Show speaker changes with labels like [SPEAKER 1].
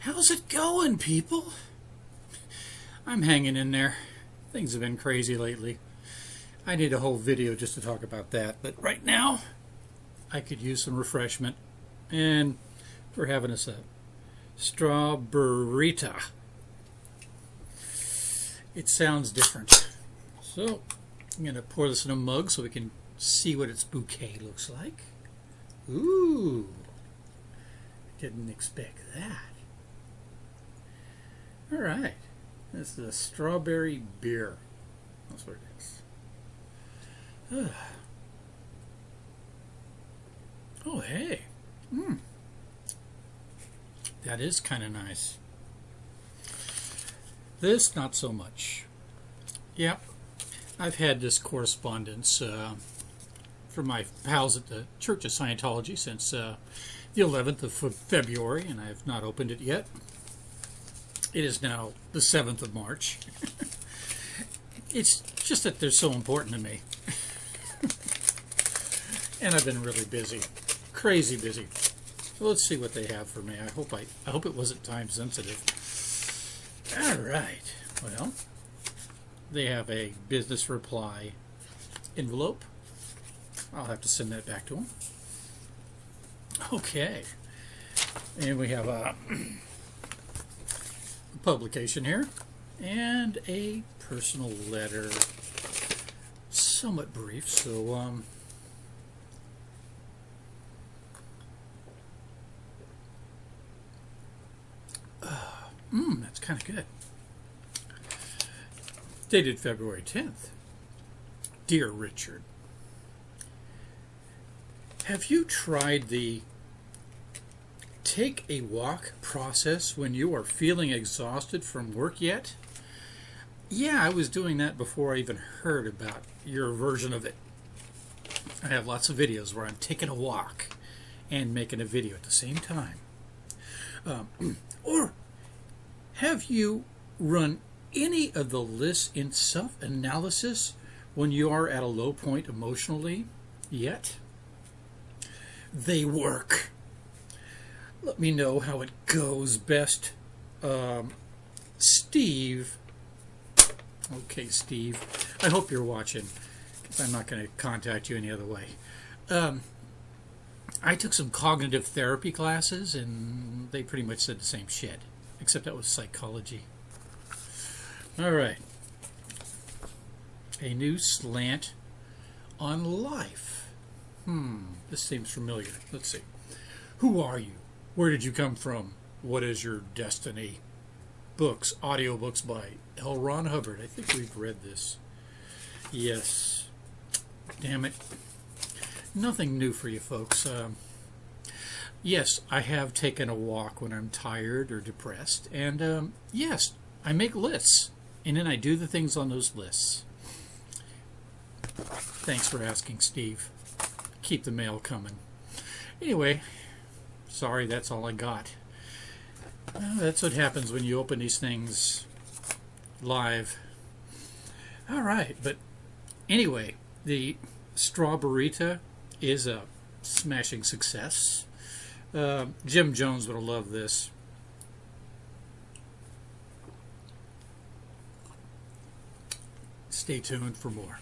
[SPEAKER 1] How's it going, people? I'm hanging in there. Things have been crazy lately. I need a whole video just to talk about that, but right now, I could use some refreshment. And we're having us a Straw-Ber-Rita. It sounds different. So, I'm going to pour this in a mug so we can see what its bouquet looks like. Ooh, didn't expect that. All right. This is a strawberry beer. That's what it is. Oh, hey. Hmm. That is kind of nice. This, not so much. Yep. I've had this correspondence uh, from my pals at the Church of Scientology since uh, the 11th of February, and I have not opened it yet. It is now the 7th of March. it's just that they're so important to me. and I've been really busy. Crazy busy. So let's see what they have for me. I hope I I hope it wasn't time sensitive. All right. Well, they have a business reply envelope. I'll have to send that back to them. Okay. And we have a publication here and a personal letter. Somewhat brief so um, uh, mm, that's kind of good. Dated February 10th dear Richard have you tried the take a walk process when you are feeling exhausted from work yet? Yeah, I was doing that before I even heard about your version of it. I have lots of videos where I'm taking a walk and making a video at the same time. Um, or have you run any of the lists in self-analysis when you are at a low point emotionally yet? They work let me know how it goes best. Um, Steve. Okay, Steve. I hope you're watching because I'm not going to contact you any other way. Um, I took some cognitive therapy classes and they pretty much said the same shit, except that was psychology. All right. A new slant on life. Hmm, this seems familiar. Let's see. Who are you? Where did you come from? What is your destiny? Books, audiobooks by L. Ron Hubbard. I think we've read this. Yes. Damn it. Nothing new for you folks. Um, yes, I have taken a walk when I'm tired or depressed. And um, yes, I make lists. And then I do the things on those lists. Thanks for asking, Steve. Keep the mail coming. Anyway, sorry, that's all I got. Well, that's what happens when you open these things live. All right, but anyway, the Straw-Ber-Rita is a smashing success. Uh, Jim Jones would have loved this. Stay tuned for more.